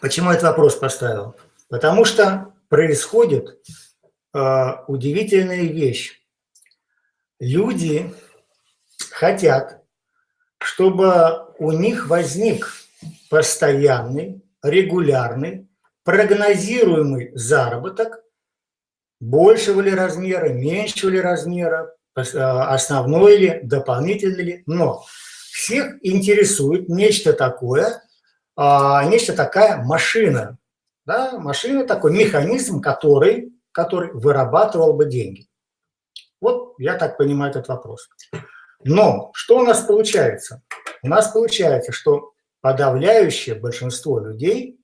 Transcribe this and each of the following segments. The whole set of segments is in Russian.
Почему этот вопрос поставил? Потому что происходит э, удивительная вещь. Люди хотят, чтобы у них возник постоянный, регулярный, прогнозируемый заработок большего ли размера, меньшего ли размера, э, основной ли, дополнительный ли, но всех интересует нечто такое, а, нечто такая машина, да, машина такой механизм, который, который вырабатывал бы деньги. Вот я так понимаю этот вопрос. Но что у нас получается? У нас получается, что подавляющее большинство людей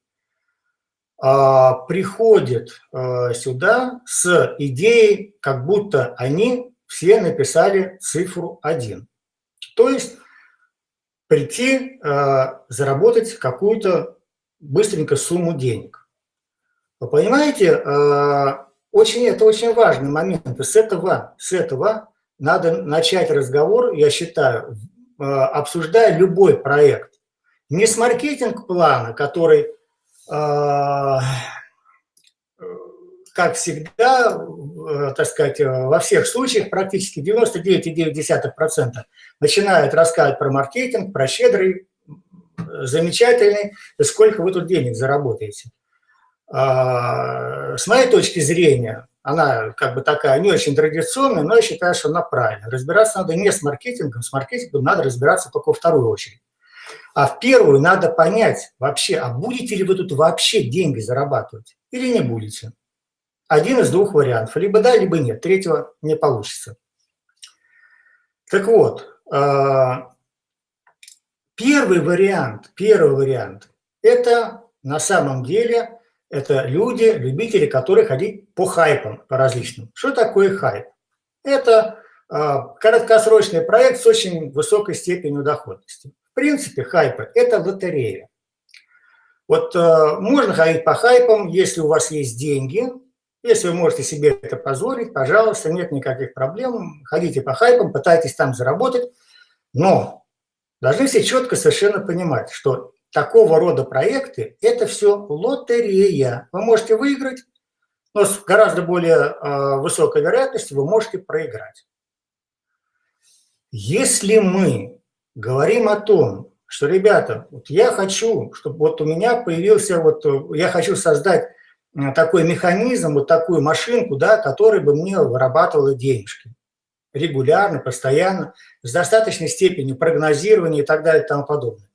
а, приходит а, сюда с идеей, как будто они все написали цифру 1. То есть прийти, а, заработать какую-то быстренько сумму денег. Вы понимаете, а, очень, это очень важный момент. С этого, с этого надо начать разговор, я считаю, а, обсуждая любой проект. Не с маркетинг-плана, который как всегда, э, так сказать, э, во всех случаях, практически 99,9% начинают рассказывать про маркетинг, про щедрый, замечательный, сколько вы тут денег заработаете. А, с моей точки зрения, она как бы такая не очень традиционная, но я считаю, что она правильная. Разбираться надо не с маркетингом, с маркетингом надо разбираться только во вторую очередь. А в первую надо понять вообще, а будете ли вы тут вообще деньги зарабатывать или не будете. Один из двух вариантов. Либо да, либо нет. Третьего не получится. Так вот, а, первый вариант, первый вариант, это на самом деле, это люди, любители, которые ходить по хайпам, по различным. Что такое хайп? Это а, краткосрочный проект с очень высокой степенью доходности. В принципе, хайпы – это лотерея. Вот э, можно ходить по хайпам, если у вас есть деньги, если вы можете себе это позволить, пожалуйста, нет никаких проблем. Ходите по хайпам, пытайтесь там заработать. Но должны все четко совершенно понимать, что такого рода проекты – это все лотерея. Вы можете выиграть, но с гораздо более э, высокой вероятностью вы можете проиграть. Если мы говорим о том, что, ребята, вот я хочу, чтобы вот у меня появился, вот я хочу создать Э, такой механизм, вот такую машинку, да, которая бы мне вырабатывала денежки регулярно, постоянно, с достаточной степенью прогнозирования и так далее и тому подобное.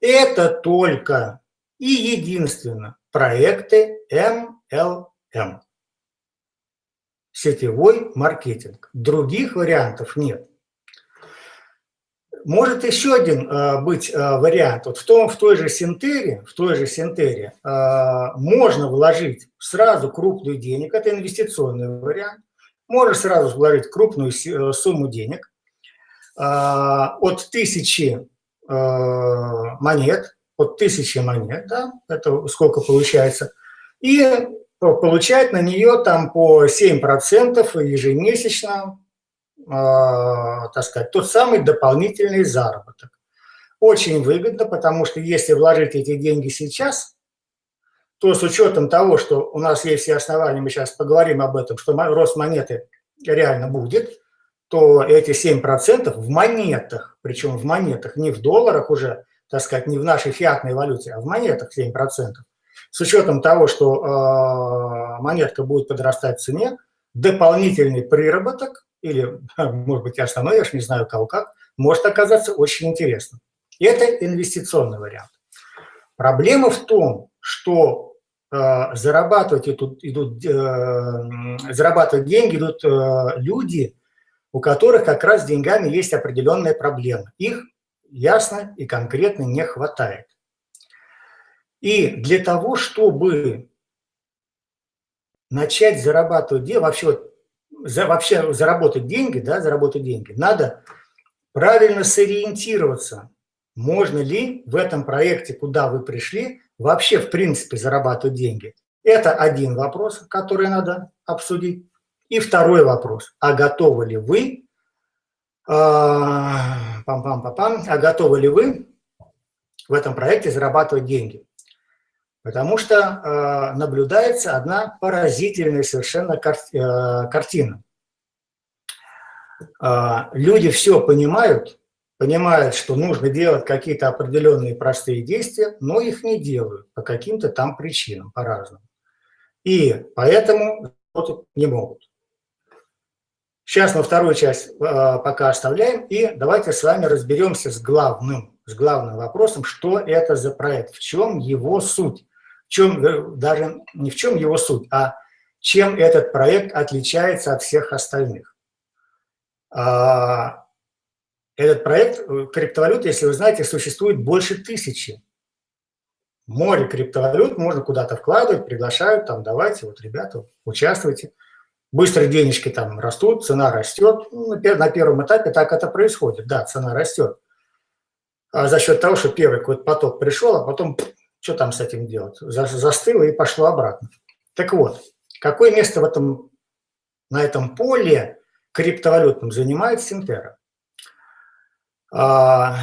Это только и единственно проекты MLM. Сетевой маркетинг. Других вариантов нет. Может еще один э, быть э, вариант. Вот в, том, в той же синтере, в той же синтере э, можно вложить сразу крупную денег, это инвестиционный вариант. Можно сразу вложить крупную э, сумму денег э, от тысячи э, монет, от тысячи монет, да, это сколько получается, и получать на нее там по 7% ежемесячно так сказать, тот самый дополнительный заработок. Очень выгодно, потому что если вложить эти деньги сейчас, то с учетом того, что у нас есть все основания, мы сейчас поговорим об этом, что рост монеты реально будет, то эти 7% в монетах, причем в монетах, не в долларах уже, так сказать, не в нашей фиатной валюте, а в монетах 7%. С учетом того, что э, монетка будет подрастать в цене, дополнительный приработок или, может быть, и же не знаю кого как, может оказаться очень интересным. Это инвестиционный вариант. Проблема в том, что э, зарабатывать, идут, идут, э, зарабатывать деньги идут э, люди, у которых как раз с деньгами есть определенная проблема. Их ясно и конкретно не хватает. И для того, чтобы начать зарабатывать деньги, вообще вот за, вообще заработать деньги, да, заработать деньги, надо правильно сориентироваться, можно ли в этом проекте, куда вы пришли, вообще в принципе зарабатывать деньги. Это один вопрос, который надо обсудить. И второй вопрос, а готовы ли вы, а, пам -пам -пам а готовы ли вы в этом проекте зарабатывать деньги? Потому что э, наблюдается одна поразительная совершенно кар э, картина. Э, люди все понимают, понимают, что нужно делать какие-то определенные простые действия, но их не делают по каким-то там причинам, по-разному. И поэтому не могут. Сейчас мы вторую часть э, пока оставляем, и давайте с вами разберемся с главным, с главным вопросом, что это за проект, в чем его суть чем, э, даже не в чем его суть, а чем этот проект отличается от всех остальных. А, этот проект э, криптовалют, если вы знаете, существует больше тысячи. Море криптовалют можно куда-то вкладывать, приглашают, там, давайте, вот, ребята, участвуйте. Быстро денежки там растут, цена растет. Ну, на первом этапе так это происходит, да, цена растет. А за счет того, что первый какой-то поток пришел, а потом что там с этим делать? Застыло и пошло обратно. Так вот, какое место в этом, на этом поле криптовалютном занимает Синтера? А,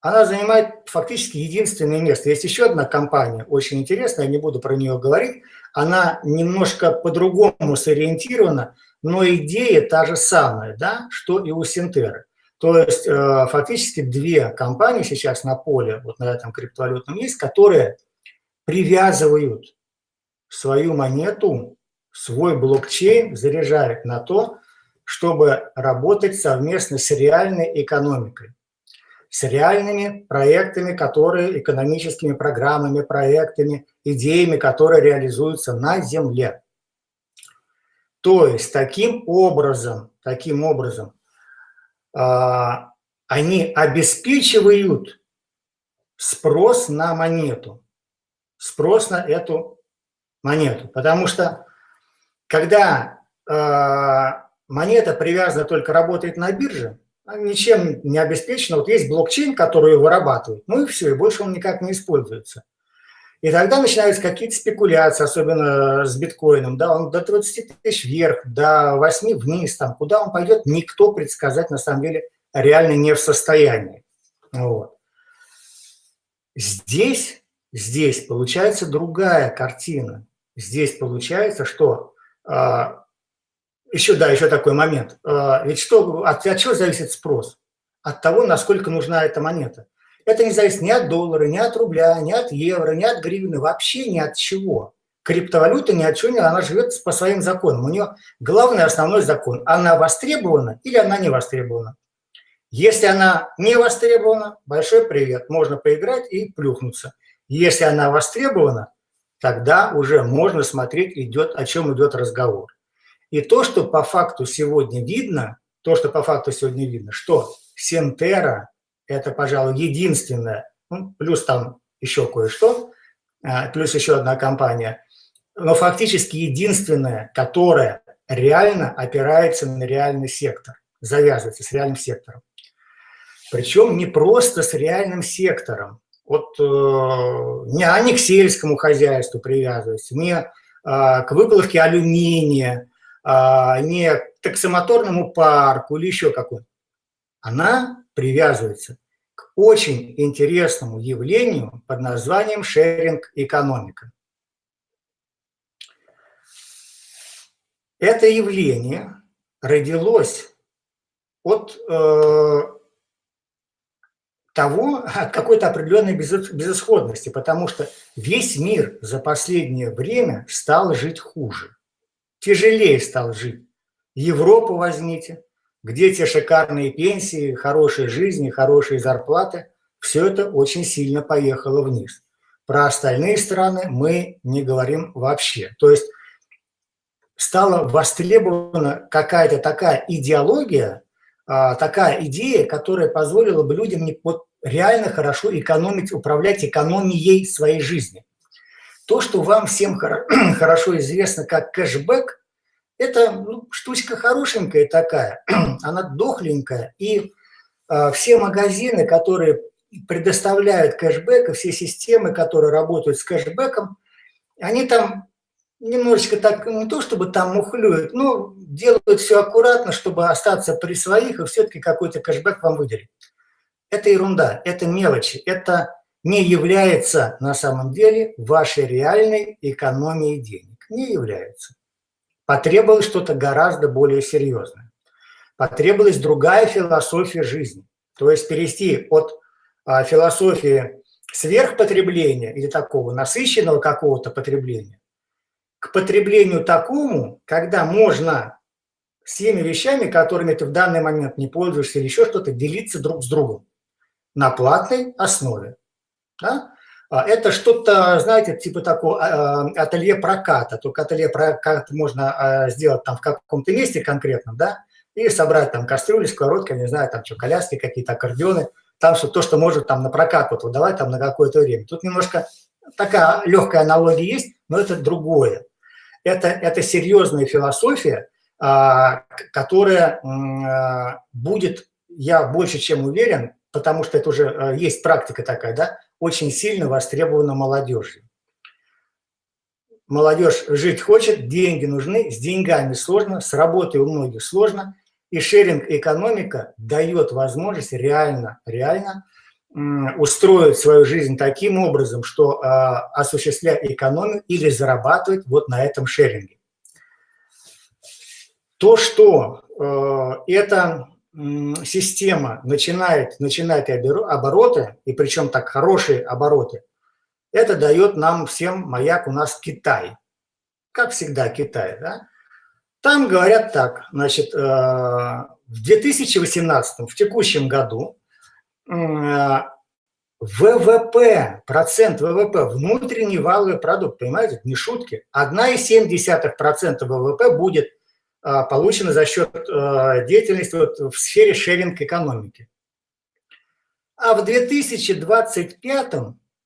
она занимает фактически единственное место. Есть еще одна компания, очень интересная, я не буду про нее говорить. Она немножко по-другому сориентирована, но идея та же самая, да, что и у Синтеры. То есть э, фактически две компании сейчас на поле, вот на этом криптовалютном есть, которые привязывают свою монету, свой блокчейн, заряжают на то, чтобы работать совместно с реальной экономикой, с реальными проектами, которые, экономическими программами, проектами, идеями, которые реализуются на Земле. То есть таким образом, таким образом они обеспечивают спрос на монету, спрос на эту монету. Потому что когда а, монета привязана только работает на бирже, ничем не обеспечена. Вот есть блокчейн, который ее вырабатывает, ну и все, и больше он никак не используется. И тогда начинаются какие-то спекуляции, особенно с биткоином, да, он до 20 тысяч вверх, до 8 вниз, там, куда он пойдет, никто предсказать на самом деле реально не в состоянии. Вот. Здесь, здесь получается другая картина. Здесь получается, что а, еще, да, еще такой момент. А, ведь что, от, от чего зависит спрос? От того, насколько нужна эта монета. Это не зависит ни от доллара, ни от рубля, ни от евро, ни от гривны, вообще ни от чего. Криптовалюта ни от чего не, она живет по своим законам. У нее главный основной закон. Она востребована или она не востребована. Если она не востребована, большой привет, можно поиграть и плюхнуться. Если она востребована, тогда уже можно смотреть, идет, о чем идет разговор. И то, что по факту сегодня видно, то, что по факту сегодня видно, что Сентера это, пожалуй, единственное, ну, плюс там еще кое-что, а, плюс еще одна компания, но фактически единственная, которая реально опирается на реальный сектор, завязывается с реальным сектором. Причем не просто с реальным сектором, вот э, не они к сельскому хозяйству привязываются, не э, к выплавке алюминия, э, не к таксомоторному парку или еще какой-то. Она привязывается к очень интересному явлению под названием шеринг-экономика. Это явление родилось от э, того, от какой-то определенной безысходности, потому что весь мир за последнее время стал жить хуже, тяжелее стал жить. Европу возьмите, где те шикарные пенсии, хорошие жизни, хорошие зарплаты, все это очень сильно поехало вниз. Про остальные страны мы не говорим вообще. То есть стала востребована какая-то такая идеология, а, такая идея, которая позволила бы людям вот реально хорошо экономить, управлять экономией своей жизни. То, что вам всем хорошо известно как кэшбэк, это ну, штучка хорошенькая такая, она дохленькая, и э, все магазины, которые предоставляют кэшбэк, и все системы, которые работают с кэшбэком, они там немножечко так, не то чтобы там мухлюют, но делают все аккуратно, чтобы остаться при своих и все-таки какой-то кэшбэк вам выделить. Это ерунда, это мелочи, это не является на самом деле вашей реальной экономией денег. Не является. Потребовалось что-то гораздо более серьезное. Потребовалась другая философия жизни. То есть перейти от а, философии сверхпотребления или такого насыщенного какого-то потребления к потреблению такому, когда можно с теми вещами, которыми ты в данный момент не пользуешься или еще что-то, делиться друг с другом на платной основе. Да? А, это что-то, знаете, типа такого а, ателье проката, только ателье прокат можно а, сделать там в каком-то месте конкретном, да, и собрать там кастрюли, сковородки, не знаю, там что, коляски какие-то, аккордеоны, там что то, что может там на прокат вот выдавать там на какое-то время. Тут немножко такая легкая аналогия есть, но это другое. Это, это серьезная философия, которая будет, я больше чем уверен, потому что это уже есть практика такая, да, очень сильно востребована молодежью. Молодежь жить хочет, деньги нужны, с деньгами сложно, с работой у многих сложно, и шеринг-экономика дает возможность реально, реально устроить свою жизнь таким образом, что э, осуществлять экономию или зарабатывать вот на этом шеринге. То, что э, это система начинает, начинает обороты, и причем так хорошие обороты, это дает нам всем маяк у нас Китай. Как всегда Китай, да? Там говорят так, значит, э, в 2018, в текущем году, ВВП, процент ВВП, внутренний валовый продукт, понимаете, не шутки, 1,7% ВВП будет а, получено за счет а, деятельности в сфере шеринг-экономики. А в 2025,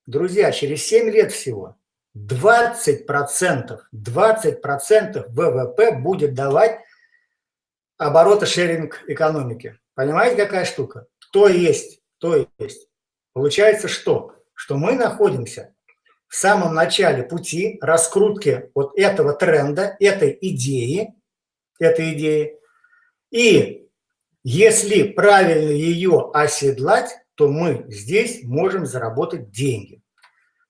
друзья, через 7 лет всего, 20%, 20% ВВП будет давать обороты шеринг-экономики. Понимаете, какая штука? То есть, то есть. Получается что? Что мы находимся в самом начале пути раскрутки вот этого тренда, этой идеи, этой идеи. И если правильно ее оседлать, то мы здесь можем заработать деньги.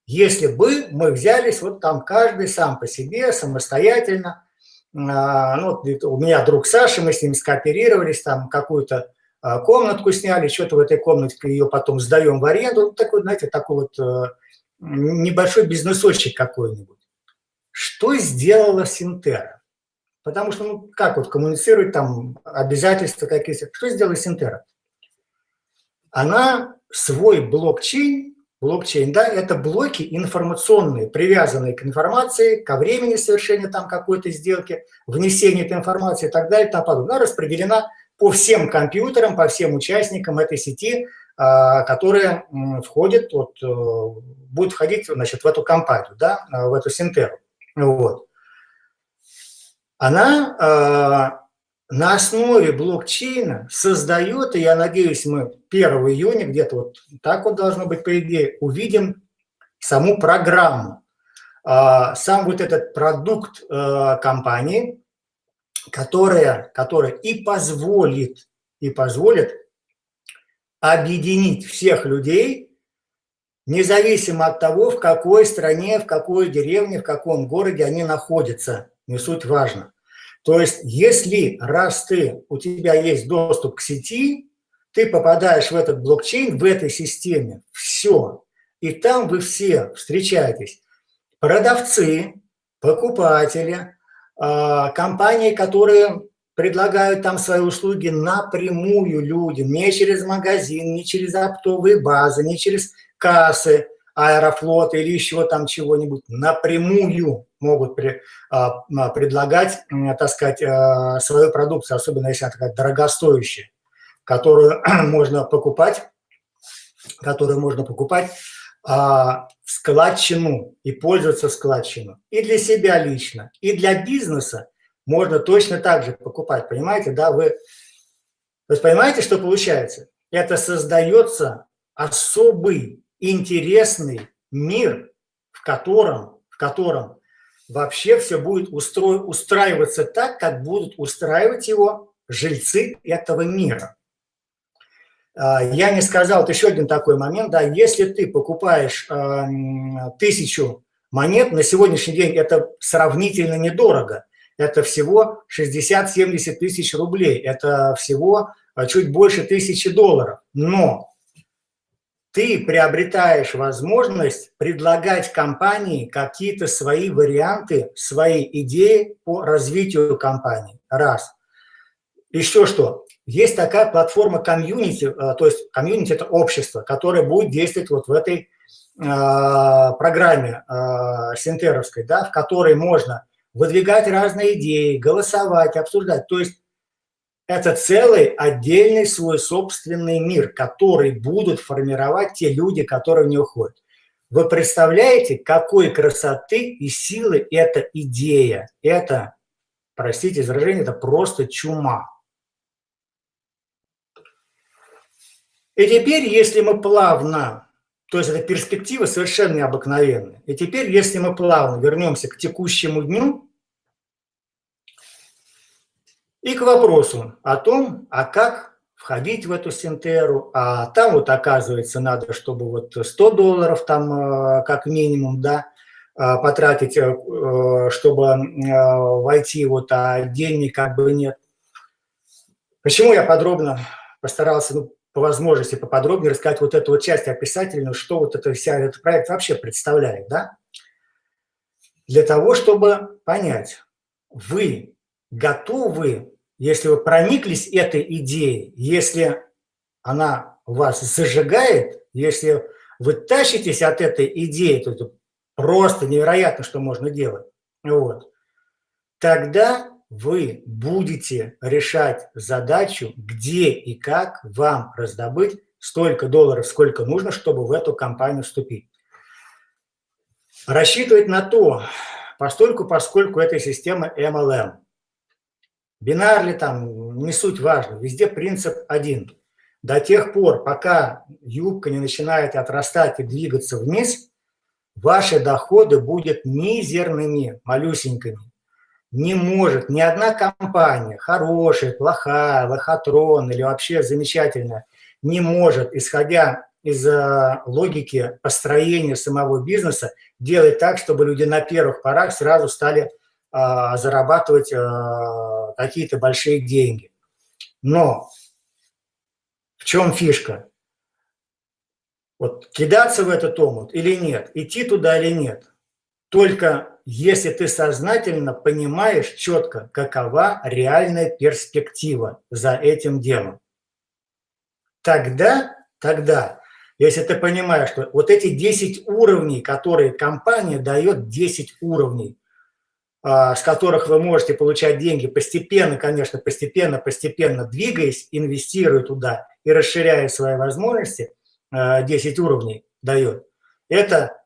Если бы мы взялись вот там каждый сам по себе, самостоятельно, а, ну, у меня друг Саша, мы с ним скооперировались, там какую-то а, комнатку сняли, что-то в этой комнатке ее потом сдаем в аренду, такой, знаете, такой вот э, небольшой бизнесочек какой-нибудь. Что сделала Синтера? Потому что, ну, как вот коммуницировать, там, обязательства какие-то. Что сделала Синтера? Она свой блокчейн, блокчейн, да, это блоки информационные, привязанные к информации, ко времени совершения там какой-то сделки, внесения этой информации и так далее и тому подобное. Распределена по всем компьютерам, по всем участникам этой сети, а, которые входят, вот, э, будут входить значит, в эту компанию, да, в эту Синтеру. Вот она э, на основе блокчейна создает, и я надеюсь, мы 1 июня, где-то вот так вот должно быть, по идее, увидим саму программу, э, сам вот этот продукт э, компании, которая, которая и позволит, и позволит объединить всех людей, независимо от того, в какой стране, в какой деревне, в каком городе они находятся – не суть важно. То есть, если раз ты, у тебя есть доступ к сети, ты попадаешь в этот блокчейн, в этой системе, все. И там вы все встречаетесь. Продавцы, покупатели, а, компании, которые предлагают там свои услуги напрямую людям, не через магазин, не через оптовые базы, не через кассы, аэрофлота или еще там чего-нибудь, напрямую могут при, а, а, предлагать, так сказать, а, свою продукцию, особенно если она такая дорогостоящая, которую можно покупать, которую можно покупать в складчину и пользоваться складчину. И для себя лично, и для бизнеса можно точно так же покупать, понимаете, да, вы, то есть понимаете, что получается? Это создается особый интересный мир, в котором, в котором вообще все будет устро... устраиваться так, как будут устраивать его жильцы этого мира. А, я не сказал, вот еще один такой момент, да, если ты покупаешь э, тысячу монет, на сегодняшний день это сравнительно недорого, это всего 60-70 тысяч рублей, это всего а, чуть больше тысячи долларов, но ты приобретаешь возможность предлагать компании какие-то свои варианты, свои идеи по развитию компании. Раз. Еще что? Есть такая платформа комьюнити, э, то есть комьюнити – это общество, которое будет действовать вот в этой э, программе э, синтеровской, да, в которой можно выдвигать разные идеи, голосовать, обсуждать. То есть это целый отдельный свой собственный мир, который будут формировать те люди, которые в него ходят. Вы представляете, какой красоты и силы эта идея? Это, простите изражение, это просто чума. И теперь, если мы плавно, то есть эта перспектива совершенно необыкновенная, и теперь, если мы плавно вернемся к текущему дню и к вопросу о том, а как входить в эту синтеру, а там вот оказывается надо, чтобы вот 100 долларов там э, как минимум, да, э, потратить, э, чтобы войти, вот, а денег как бы нет. Почему я подробно постарался ну, по возможности поподробнее рассказать вот эту вот часть описательную, что вот это, вся этот проект вообще представляет, да? Для того, чтобы понять, вы готовы, если вы прониклись этой идеей, если она вас зажигает, если вы тащитесь от этой идеи, то это просто невероятно, что можно делать, вот, тогда вы будете решать задачу, где и как вам раздобыть столько долларов, сколько нужно, чтобы в эту компанию вступить. Рассчитывать на то, постольку, поскольку это система MLM. Бинар ли там, не суть важно, везде принцип один. До тех пор, пока юбка не начинает отрастать и двигаться вниз, ваши доходы будут мизерными, малюсенькими не может ни одна компания, хорошая, плохая, лохотрон или вообще замечательная, не может, исходя из э, логики построения самого бизнеса, делать так, чтобы люди на первых порах сразу стали зарабатывать а, какие-то большие деньги. Но в чем фишка? Вот кидаться в этот омут или нет, идти туда или нет. Только если ты сознательно понимаешь четко, какова реальная перспектива за этим делом. Тогда, тогда, если ты понимаешь, что вот эти 10 уровней, которые компания дает, 10 уровней, а, с которых вы можете получать деньги постепенно, конечно, постепенно, постепенно двигаясь, инвестируя туда и расширяя свои возможности, 10 а, уровней дает, это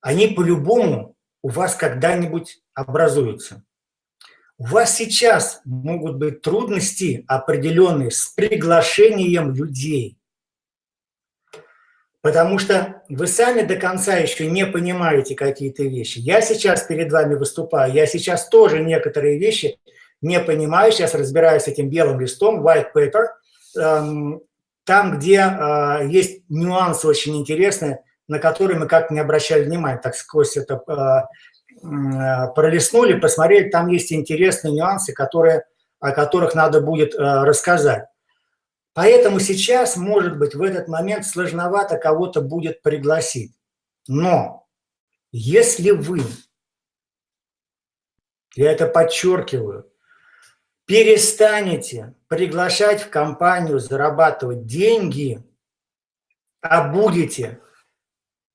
они по-любому у вас когда-нибудь образуются. У вас сейчас могут быть трудности определенные с приглашением людей. Потому что вы сами до конца еще не понимаете какие-то вещи. Я сейчас перед вами выступаю, я сейчас тоже некоторые вещи не понимаю, сейчас разбираюсь с этим белым листом, white paper, эм, там, где э, есть нюансы очень интересные, на которые мы как-то не обращали внимания, так сквозь это э, э, пролистнули, посмотрели, там есть интересные нюансы, которые, о которых надо будет рассказать. Поэтому сейчас, может быть, в этот момент сложновато кого-то будет пригласить. Но если вы, я это подчеркиваю, перестанете приглашать в компанию зарабатывать деньги, а будете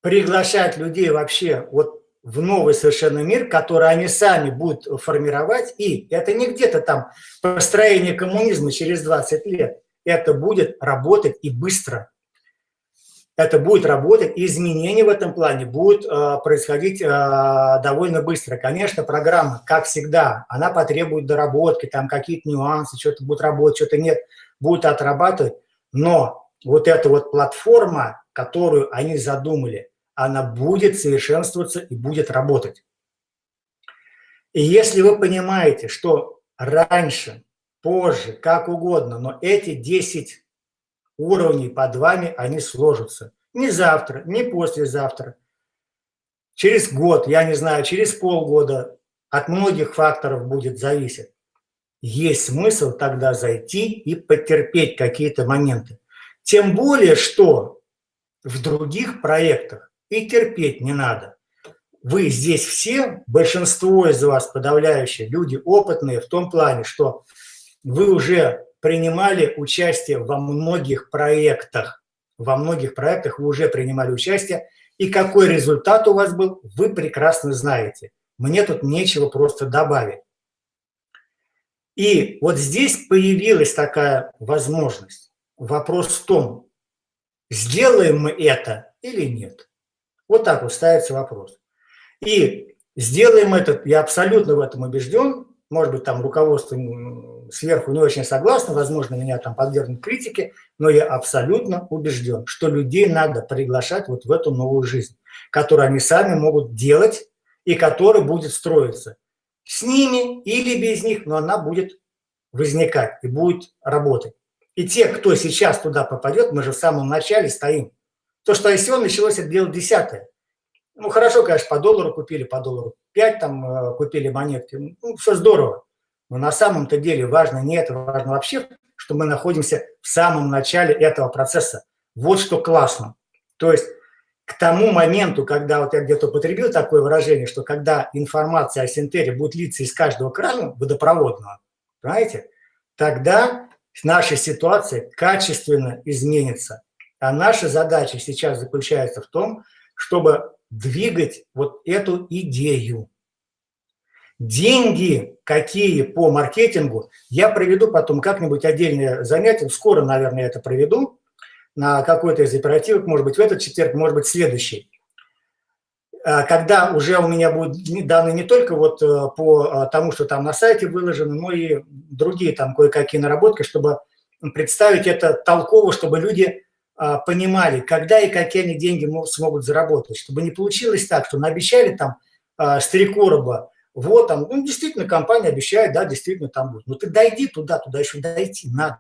приглашать людей вообще вот в новый совершенно мир, который они сами будут формировать. И это не где-то там построение коммунизма через 20 лет. Это будет работать и быстро. Это будет работать, и изменения в этом плане будут э, происходить э, довольно быстро. Конечно, программа, как всегда, она потребует доработки, там какие-то нюансы, что-то будет работать, что-то нет, будет отрабатывать. Но вот эта вот платформа, которую они задумали, она будет совершенствоваться и будет работать. И если вы понимаете, что раньше, позже, как угодно, но эти 10 уровней под вами они сложатся. Не завтра, не послезавтра. Через год, я не знаю, через полгода от многих факторов будет зависеть. Есть смысл тогда зайти и потерпеть какие-то моменты. Тем более, что в других проектах и терпеть не надо. Вы здесь все, большинство из вас, подавляющие, люди опытные в том плане, что вы уже принимали участие во многих проектах. Во многих проектах вы уже принимали участие. И какой результат у вас был, вы прекрасно знаете. Мне тут нечего просто добавить. И вот здесь появилась такая возможность. Вопрос в том, сделаем мы это или нет. Вот так вот ставится вопрос. И сделаем это, я абсолютно в этом убежден, может быть, там руководство сверху не очень согласно, возможно, меня там подвергнут критике, но я абсолютно убежден, что людей надо приглашать вот в эту новую жизнь, которую они сами могут делать и которая будет строиться с ними или без них, но она будет возникать и будет работать. И те, кто сейчас туда попадет, мы же в самом начале стоим. То, что ICO началось, это дело десятое. Ну, хорошо, конечно, по доллару купили, по доллару 5 там э, купили монетки. Ну, все здорово. Но на самом-то деле важно не это, важно вообще, что мы находимся в самом начале этого процесса. Вот что классно. То есть к тому моменту, когда вот я где-то употребил такое выражение, что когда информация о Синтере будет литься из каждого крана водопроводного, понимаете, тогда наша ситуация качественно изменится. А наша задача сейчас заключается в том, чтобы двигать вот эту идею. Деньги какие по маркетингу, я проведу потом как-нибудь отдельное занятие, скоро, наверное, это проведу, на какой-то из оперативок, может быть, в этот четверг, может быть, следующий. А, когда уже у меня будут данные не только вот э, по э, тому, что там на сайте выложено, но и другие там кое-какие наработки, чтобы представить это толково, чтобы люди а, понимали, когда и какие они деньги смогут заработать, чтобы не получилось так, что наобещали там а, с три короба, вот там, ну, действительно, компания обещает, да, действительно там будет. Но ты дойди туда, туда еще дойти надо.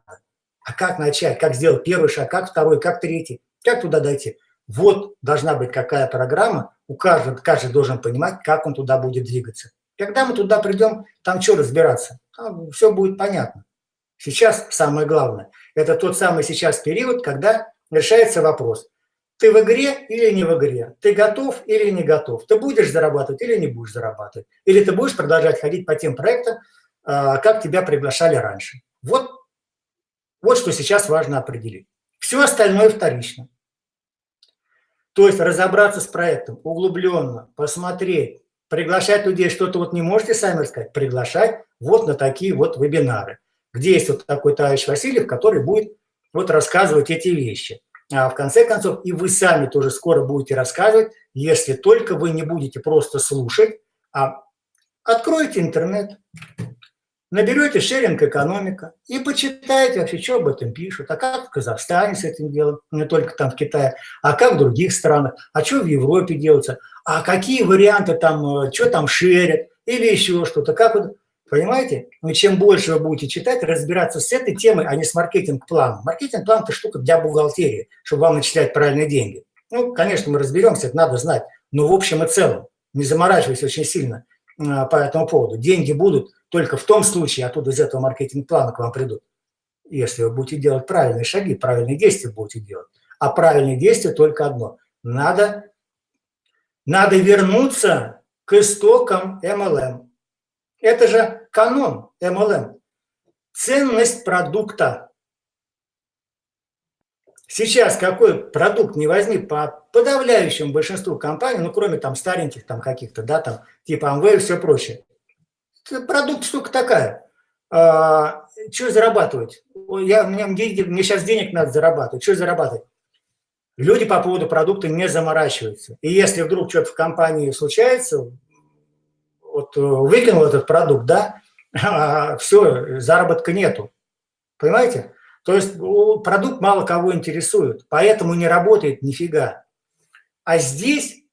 А как начать, как сделать первый шаг, как второй, как третий, как туда дойти? Вот должна быть какая программа, у каждого, каждый должен понимать, как он туда будет двигаться. Когда мы туда придем, там что разбираться? Там все будет понятно. Сейчас самое главное, это тот самый сейчас период, когда решается вопрос, ты в игре или не в игре, ты готов или не готов, ты будешь зарабатывать или не будешь зарабатывать, или ты будешь продолжать ходить по тем проектам, а, как тебя приглашали раньше. Вот, вот что сейчас важно определить. Все остальное вторично. То есть разобраться с проектом углубленно, посмотреть, приглашать людей, что-то вот не можете сами рассказать, приглашать вот на такие вот вебинары, где есть вот такой товарищ Васильев, который будет вот рассказывать эти вещи. А в конце концов, и вы сами тоже скоро будете рассказывать, если только вы не будете просто слушать, а откроете интернет, наберете шеринг экономика и почитайте вообще, что об этом пишут, а как в Казахстане с этим делают, не только там в Китае, а как в других странах, а что в Европе делается, а какие варианты там, э, что там шерят или еще что-то, как вот Понимаете? Но чем больше вы будете читать, разбираться с этой темой, а не с маркетинг-планом. Маркетинг-план – это штука для бухгалтерии, чтобы вам начислять правильные деньги. Ну, конечно, мы разберемся, это надо знать. Но в общем и целом, не заморачивайся очень сильно а, по этому поводу. Деньги будут только в том случае, оттуда из этого маркетинг-плана к вам придут. Если вы будете делать правильные шаги, правильные действия будете делать. А правильные действия только одно. Надо, надо вернуться к истокам MLM. Это же канон MLM. Ценность продукта. Сейчас какой продукт не возник по подавляющему большинству компаний, ну, кроме там стареньких там каких-то, да, там, типа Amway и все прочее. Продукт штука такая. А, что зарабатывать? Я, мне, мне сейчас денег надо зарабатывать. Что зарабатывать? Люди по поводу продукта не заморачиваются. И если вдруг что-то в компании случается, вот э, выкинул этот продукт, да, все, заработка нету. Понимаете? То есть продукт мало кого интересует, поэтому не работает нифига. А здесь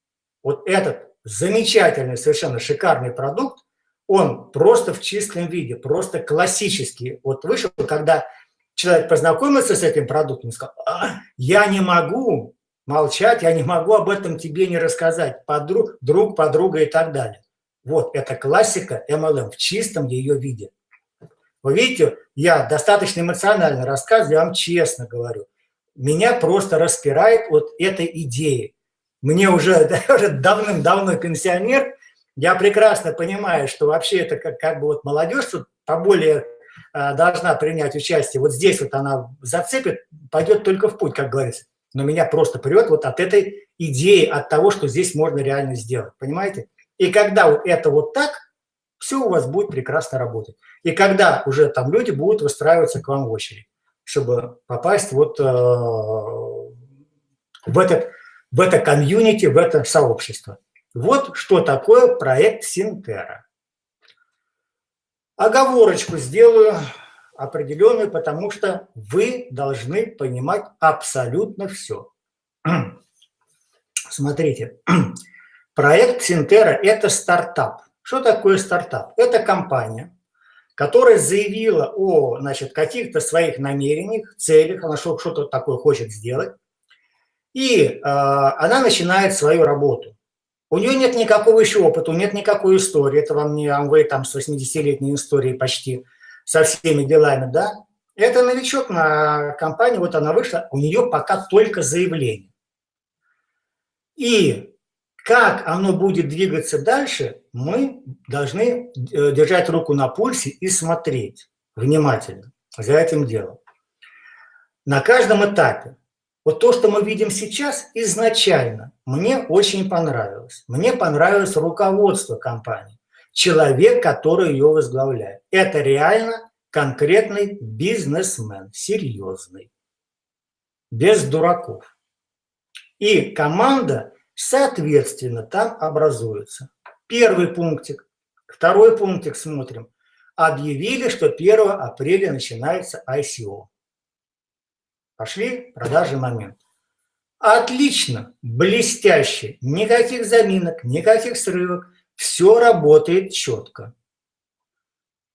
вот этот замечательный, совершенно шикарный продукт, он просто в чистом виде, просто классический. Вот вышел, когда человек познакомился с этим продуктом сказал, а, я не могу молчать, я не могу об этом тебе не рассказать, подруг, друг, подруга и так далее. Вот, это классика MLM в чистом ее виде. Вы видите, я достаточно эмоционально рассказываю, я вам честно говорю. Меня просто распирает вот этой идеи. Мне уже, уже давным-давно пенсионер, я прекрасно понимаю, что вообще это как, как бы вот молодежь тут поболее а, должна принять участие. Вот здесь вот она зацепит, пойдет только в путь, как говорится. Но меня просто прет вот от этой идеи, от того, что здесь можно реально сделать. Понимаете? И когда это вот так, все у вас будет прекрасно работать. И когда уже там люди будут выстраиваться к вам в очередь, чтобы попасть вот э, в, этот, в это комьюнити, в это сообщество. Вот что такое проект Синтера. Оговорочку сделаю определенную, потому что вы должны понимать абсолютно все. Смотрите, проект Синтера – это стартап. Что такое стартап? Это компания, которая заявила о значит, каких-то своих намерениях, целях, она что-то такое хочет сделать, и э, она начинает свою работу. У нее нет никакого еще опыта, нет никакой истории. Это вам не Амвей там с 80-летней историей почти, со всеми делами, да. Это новичок на компании, вот она вышла, у нее пока только заявление. И как оно будет двигаться дальше, мы должны э, держать руку на пульсе и смотреть внимательно за этим делом. На каждом этапе вот то, что мы видим сейчас, изначально мне очень понравилось. Мне понравилось руководство компании, человек, который ее возглавляет. Это реально конкретный бизнесмен, серьезный, без дураков. И команда, соответственно, там образуется. Первый пунктик. Второй пунктик смотрим. Объявили, что 1 апреля начинается ICO. Пошли продажи момент. Отлично, блестяще, никаких заминок, никаких срывок, все работает четко.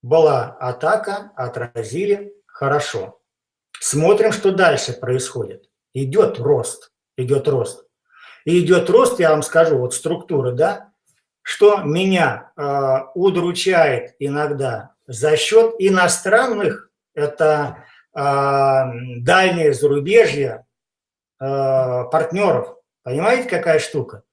Была атака, отразили, хорошо. Смотрим, что дальше происходит. Идет рост, идет рост. И идет рост, я вам скажу, вот структуры, да, что меня э, удручает иногда за счет иностранных, это а, дальнее зарубежье а, партнеров. Понимаете, какая штука?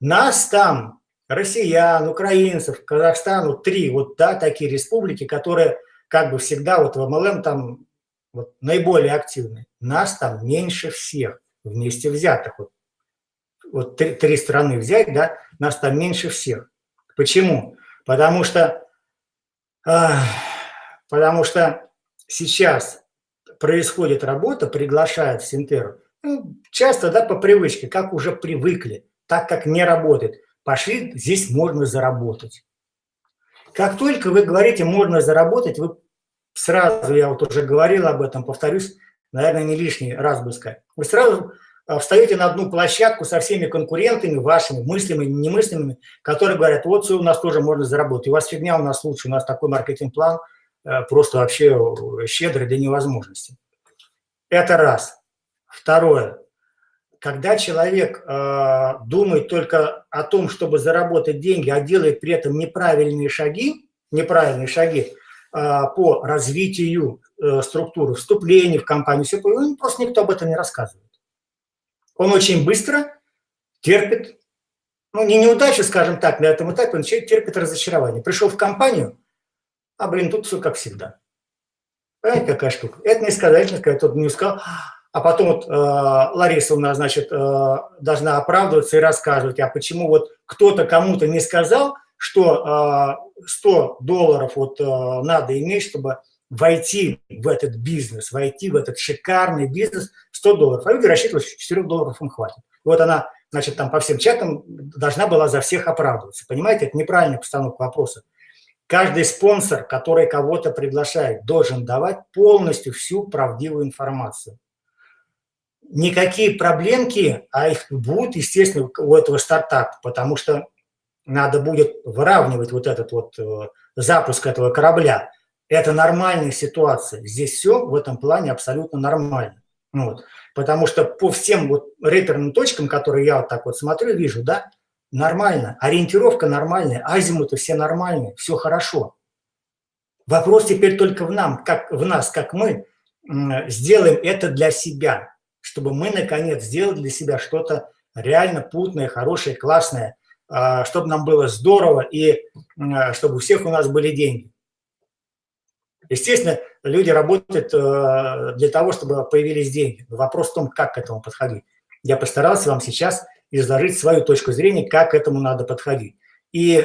Нас там, россиян, украинцев, Казахстан, вот три вот, да, такие республики, которые как бы всегда вот в МЛМ там вот, наиболее активны. Нас там меньше всех вместе взятых. Вот, вот три, три страны взять, да, нас там меньше всех. Почему? Потому что, э, потому что сейчас происходит работа, приглашают в Синтеру, ну, часто да, по привычке, как уже привыкли, так как не работает. Пошли, здесь можно заработать. Как только вы говорите «можно заработать», вы сразу, я вот уже говорил об этом, повторюсь, наверное, не лишний раз бы сказать, вы сразу встаете на одну площадку со всеми конкурентами вашими, мыслимыми, немыслимыми, которые говорят, вот у нас тоже можно заработать, у вас фигня, у нас лучше, у нас такой маркетинг-план – Э, просто вообще щедрый до невозможности. Это раз. Второе. Когда человек э, думает только о том, чтобы заработать деньги, а делает при этом неправильные шаги, неправильные шаги э, по развитию э, структуры, вступления в компанию, все, просто никто об этом не рассказывает. Он очень быстро терпит, ну, не неудачу, скажем так, на этом этапе, он терпит разочарование. Пришел в компанию, а, блин, тут все как всегда. Понимаете, какая штука? Это не сказательность, когда тот не сказал, а потом вот э, Лариса у нас, значит, э, должна оправдываться и рассказывать, а почему вот кто-то кому-то не сказал, что э, 100 долларов вот э, надо иметь, чтобы войти в этот бизнес, войти в этот шикарный бизнес 100 долларов. А люди рассчитывают, что 4 долларов им хватит. Вот она, значит, там по всем чатам должна была за всех оправдываться. Понимаете, это неправильная постановка вопроса. Каждый спонсор, который кого-то приглашает, должен давать полностью всю правдивую информацию. Никакие проблемки, а их будут, естественно, у этого стартапа, потому что надо будет выравнивать вот этот вот э, запуск этого корабля. Это нормальная ситуация. Здесь все в этом плане абсолютно нормально. Вот. Потому что по всем вот реперным точкам, которые я вот так вот смотрю, вижу, да, нормально. Ориентировка нормальная, азимуты все нормальные, все хорошо. Вопрос теперь только в, нам, как, в нас, как мы сделаем это для себя, чтобы мы, наконец, сделали для себя что-то реально путное, хорошее, классное, а, чтобы нам было здорово и чтобы у всех у нас были деньги. Естественно, люди работают э, для того, чтобы появились деньги. Вопрос в том, как к этому подходить. Я постарался вам сейчас изложить свою точку зрения, как к этому надо подходить. И э,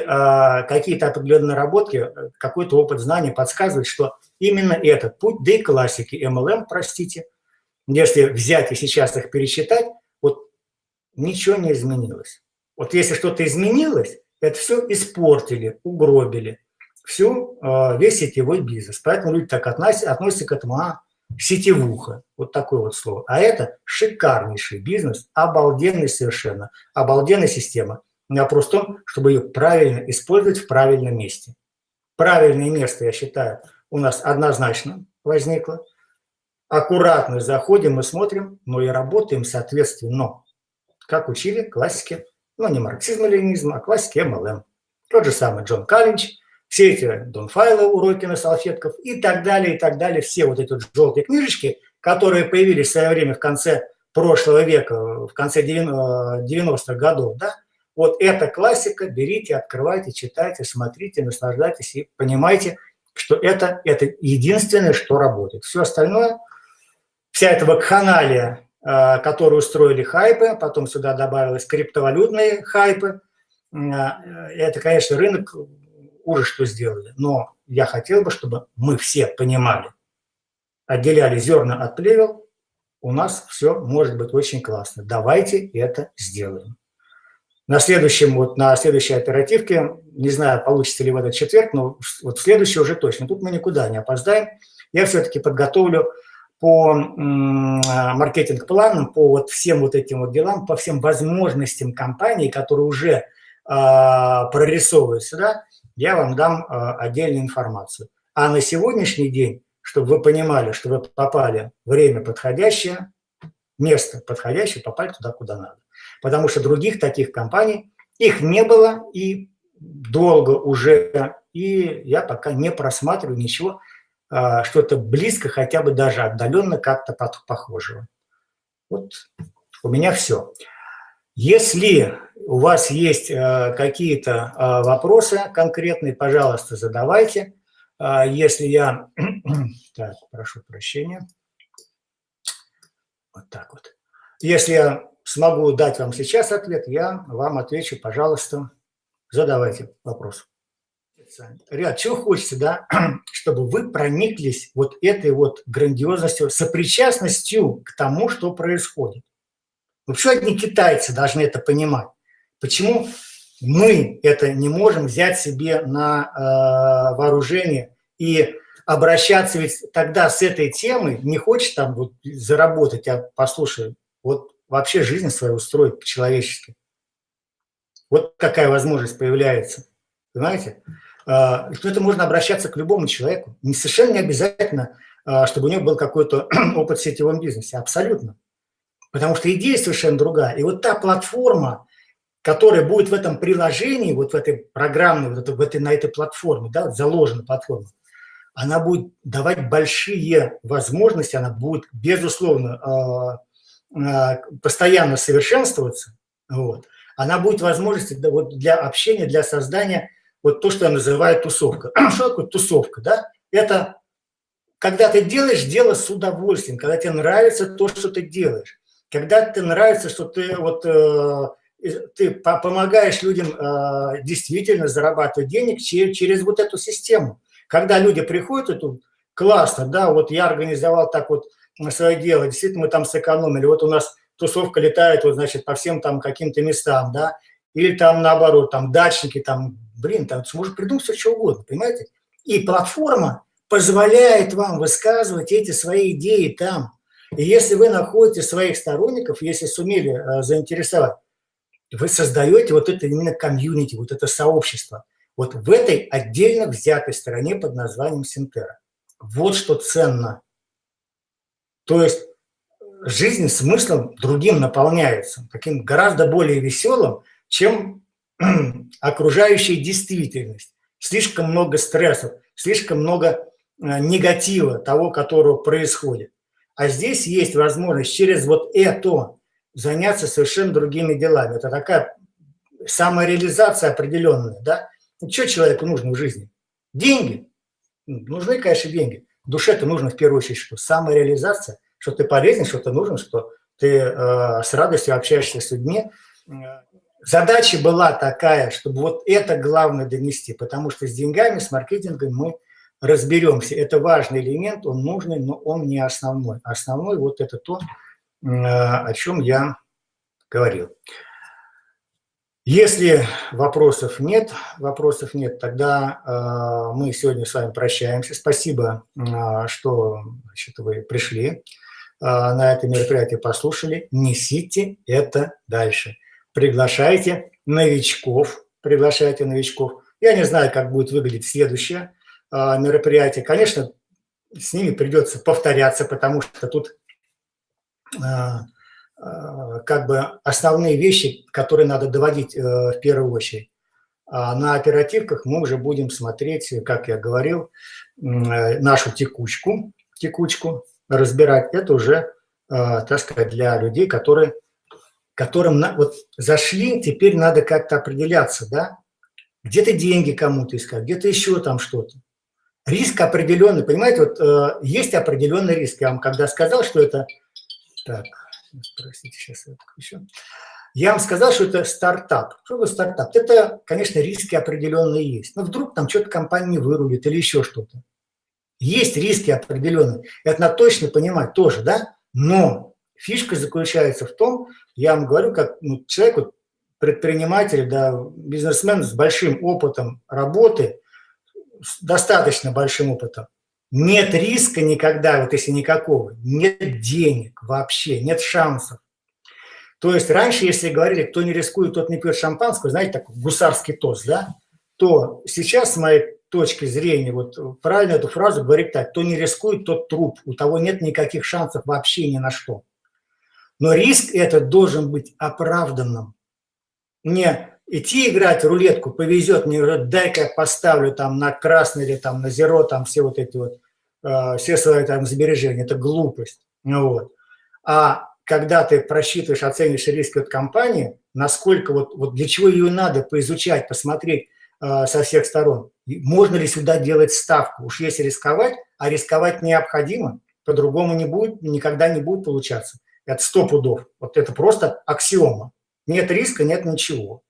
какие-то определенные наработки, какой-то опыт знания подсказывает, что именно этот путь, да и классики MLM, простите, если взять и сейчас их пересчитать, вот ничего не изменилось. Вот если что-то изменилось, это все испортили, угробили всю, а, весь сетевой бизнес. Поэтому люди так относятся, относятся к этому, а, сетевуха, вот такое вот слово. А это шикарнейший бизнес, обалденный совершенно, обалденная система. Вопрос в том, чтобы ее правильно использовать в правильном месте. Правильное место, я считаю, у нас однозначно возникло. Аккуратно заходим и смотрим, но и работаем соответственно. Как учили классики, ну не марксизм и ленинизм, а классики МЛМ. Тот же самый Джон Каллинч, все эти донфайлы, уроки на салфетках и так далее, и так далее. Все вот эти вот желтые книжечки, которые появились в свое время в конце прошлого века, в конце 90-х годов, да, вот эта классика, берите, открывайте, читайте, смотрите, наслаждайтесь и понимайте, что это, это единственное, что работает. Все остальное, вся эта вакханалия, э, которую устроили хайпы, потом сюда добавилось криптовалютные хайпы, э, это, конечно, рынок ужас, что сделали. Но я хотел бы, чтобы мы все понимали, отделяли зерна от плевел, у нас все может быть очень классно. Давайте это сделаем. На следующем, вот на следующей оперативке, не знаю, получится ли в этот четверг, но вот в следующий уже точно. Тут мы никуда не опоздаем. Я все-таки подготовлю по маркетинг-планам, по вот всем вот этим вот делам, по всем возможностям компании, которые уже э, прорисовываются, да, я вам дам э, отдельную информацию. А на сегодняшний день, чтобы вы понимали, что вы попали время подходящее, место подходящее, попали туда, куда надо. Потому что других таких компаний, их не было и долго уже, и я пока не просматриваю ничего, э, что-то близко, хотя бы даже отдаленно как-то похожего. Вот у меня все. Если у вас есть э, какие-то э, вопросы конкретные, пожалуйста, задавайте. Э, если я... Так, прошу прощения. Вот так вот. Если я смогу дать вам сейчас ответ, я вам отвечу, пожалуйста, задавайте вопрос. Ряд, чего хочется, да, чтобы вы прониклись вот этой вот грандиозностью, сопричастностью к тому, что происходит. Вообще одни китайцы должны это понимать. Почему мы это не можем взять себе на э, вооружение и обращаться ведь тогда с этой темой, не хочешь там вот заработать, а послушай, вот вообще жизнь свою устроить по-человечески. Вот какая возможность появляется, понимаете? Э, это можно обращаться к любому человеку. Не совершенно не обязательно, э, чтобы у него был какой-то опыт в сетевом бизнесе, абсолютно. Потому что идея совершенно другая. И вот та платформа, которая будет в этом приложении, вот в этой программной, вот в этой, на этой платформе, да, заложена платформа, она будет давать большие возможности, она будет, безусловно, э, э, постоянно совершенствоваться, вот. она будет вот, для общения, для создания, вот то, что я называю тусовка. Что такое тусовка? Да? Это когда ты делаешь дело с удовольствием, когда тебе нравится то, что ты делаешь, когда тебе нравится, что ты вот э, ты помогаешь людям э, действительно зарабатывать денег через, вот эту систему. Когда люди приходят, это классно, да, вот я организовал так вот свое дело, действительно мы там сэкономили, вот у нас тусовка летает, вот, значит, по всем там каким-то местам, да, или там наоборот, там дачники, там, блин, там сможет придумать все, что угодно, понимаете? И платформа позволяет вам высказывать эти свои идеи там. И если вы находите своих сторонников, если сумели э, заинтересовать, вы создаете вот это именно комьюнити, вот это сообщество. вот в этой отдельно взятой стороне под названием Синтера. Вот что ценно. То есть жизнь смыслом другим наполняется, таким гораздо более веселым, чем окружающая действительность. Слишком много стрессов, слишком много э, негатива того, которого происходит. А здесь есть возможность через вот это заняться совершенно другими делами. Это такая самореализация определенная, да? Ну, что человеку нужно в жизни? Деньги. Нужны, конечно, деньги. Душе-то нужно в первую очередь что? Самореализация, что ты полезен, что ты нужен, что ты э, с радостью общаешься с людьми. Задача была такая, чтобы вот это главное донести, потому что с деньгами, с маркетингом мы разберемся. Это важный элемент, он нужный, но он не основной. Основной вот это то, о чем я говорил. Если вопросов нет, вопросов нет, тогда э, мы сегодня с вами прощаемся. Спасибо, э, что значит, вы пришли э, на это мероприятие, послушали. Несите это дальше. Приглашайте новичков, приглашайте новичков. Я не знаю, как будет выглядеть следующее э, мероприятие. Конечно, с ними придется повторяться, потому что тут... Э, Э, как бы основные вещи, которые надо доводить в первую очередь. А на оперативках мы уже будем смотреть, как я говорил, нашу текучку, текучку разбирать. Это уже, так сказать, для людей, которые, которым вот зашли, теперь надо как-то определяться, да, где-то деньги кому-то искать, где-то еще там что-то. Риск определенный, понимаете, вот есть определенный риск. Я вам когда сказал, что это... Так, Простите, сейчас я отключу. Я вам сказал, что это стартап. Что такое стартап? Это, конечно, риски определенные есть. Но вдруг там что-то компания не вырулит или еще что-то. Есть риски определенные. Это надо точно понимать тоже, да? Но фишка заключается в том, я вам говорю, как ну, человек, вот, предприниматель, да, бизнесмен с большим опытом работы, с достаточно большим опытом, нет риска никогда, вот если никакого, нет денег вообще, нет шансов. То есть раньше, если говорили, кто не рискует, тот не пьет шампанского, знаете, такой гусарский тост, да, то сейчас, с моей точки зрения, вот правильно эту фразу говорить так, кто не рискует, тот труп, у того нет никаких шансов вообще ни на что. Но риск этот должен быть оправданным. Не идти играть рулетку, повезет, мне дай-ка я поставлю там на красный или там на зеро, там все вот эти вот, э, все свои там сбережения, это глупость. Ну, вот. А когда ты просчитываешь, оцениваешь риски от компании, насколько вот, вот для чего ее надо поизучать, посмотреть э, со всех сторон, можно ли сюда делать ставку, уж если рисковать, а рисковать необходимо, по-другому не будет, никогда не будет получаться. Это сто пудов, вот это просто аксиома. Нет риска, нет ничего.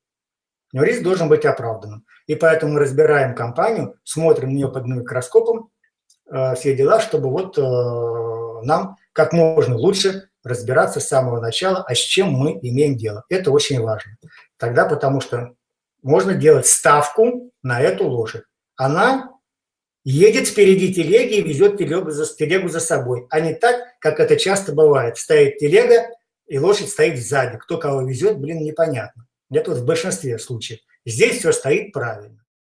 Но риск должен быть оправданным. И поэтому мы разбираем компанию, смотрим на нее под микроскопом, э, все дела, чтобы вот э, нам как можно лучше разбираться с самого начала, а с чем мы имеем дело. Это очень важно. Тогда потому что можно делать ставку на эту лошадь. Она едет впереди телеги и везет телегу за, телегу за собой, а не так, как это часто бывает. Стоит телега, и лошадь стоит сзади. Кто кого везет, блин, непонятно. Это вот в большинстве случаев. Здесь все стоит правильно.